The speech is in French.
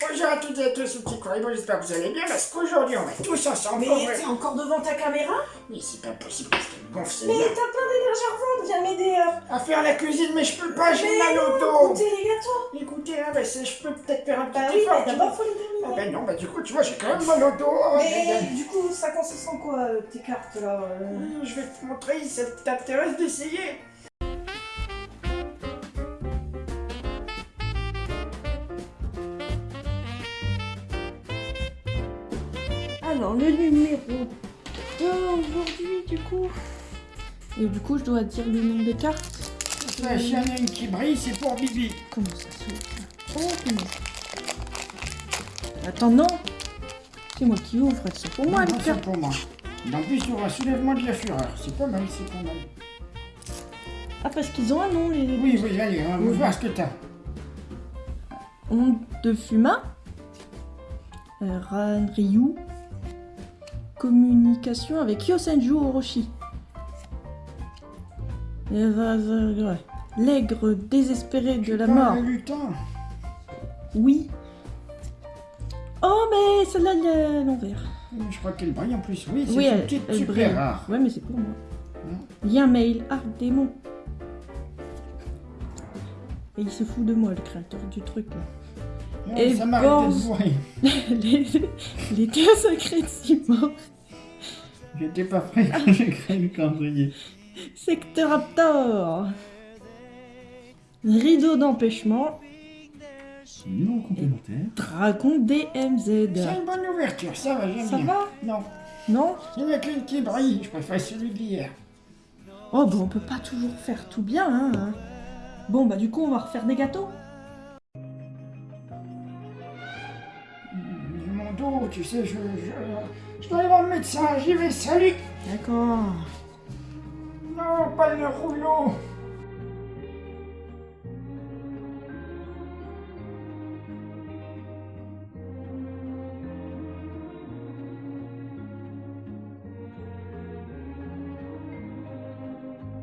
Bonjour à toutes et à tous, c'est Petit Corribo, j'espère que vous allez bien, parce qu'aujourd'hui on va tous ensemble... Mais t'es encore devant ta caméra? Mais c'est pas possible parce qu'elle gonfle, Mais t'as plein d'énergie à revendre, viens m'aider euh. À faire la cuisine, mais je peux pas, j'ai mal au dos. goûtez les gâteaux. Écoutez, hein, bah, je peux peut-être faire un petit Bah oui, effort. mais d'abord faut les Ah terminer ben non, bah du coup, tu vois, j'ai quand même mal au dos. Mais du coup, ça consiste en quoi, euh, tes cartes là euh? Aïe. Je vais te montrer, ça t'intéresse d'essayer Alors, le numéro d'aujourd'hui, du coup. Et du coup, je dois dire le nom des cartes. Ouais, S'il y en a une qui brille, c'est pour Bibi. Comment ça s'ouvre Oh, comment Attends, non C'est moi qui ouvre, c'est pour moi, Non, les c'est cartes. pour moi. En plus, il y aura soulèvement de la fureur. C'est pas mal, c'est pas mal. Ah, parce qu'ils ont un nom, les Oui, oui, allez, on va Oui. voir ce que t'as. Onde de Fuma. euh. Communication avec Yosenju Orochi. L'aigre désespéré de la mort. lutin. Oui. Oh, mais celle-là, elle est à l'envers. Je crois qu'elle brille en plus. Oui, c'est Oui, une elle, petite elle super brille. rare. Ouais, mais c'est pour moi. Non. Lien mail, Arc Démon. Et il se fout de moi, le créateur du truc. là. Non, Et ça bon. les, les deux secrets de Simon. J'étais pas prêt quand j'ai créé le calendrier. Secteur Raptor. Rideau d'empêchement. Complémentaire. Dragon DMZ. C'est une bonne ouverture, ça va, j'aime Ça bien. va Non, Non il n'y en a qu'une qui brille. Je préfère celui d'hier. Oh, bah on peut pas toujours faire tout bien, hein. Bon, bah du coup, on va refaire des gâteaux. Dos, tu sais, je, je, je dois aller voir le médecin. J'y vais, salut D'accord. Non, pas le rouleau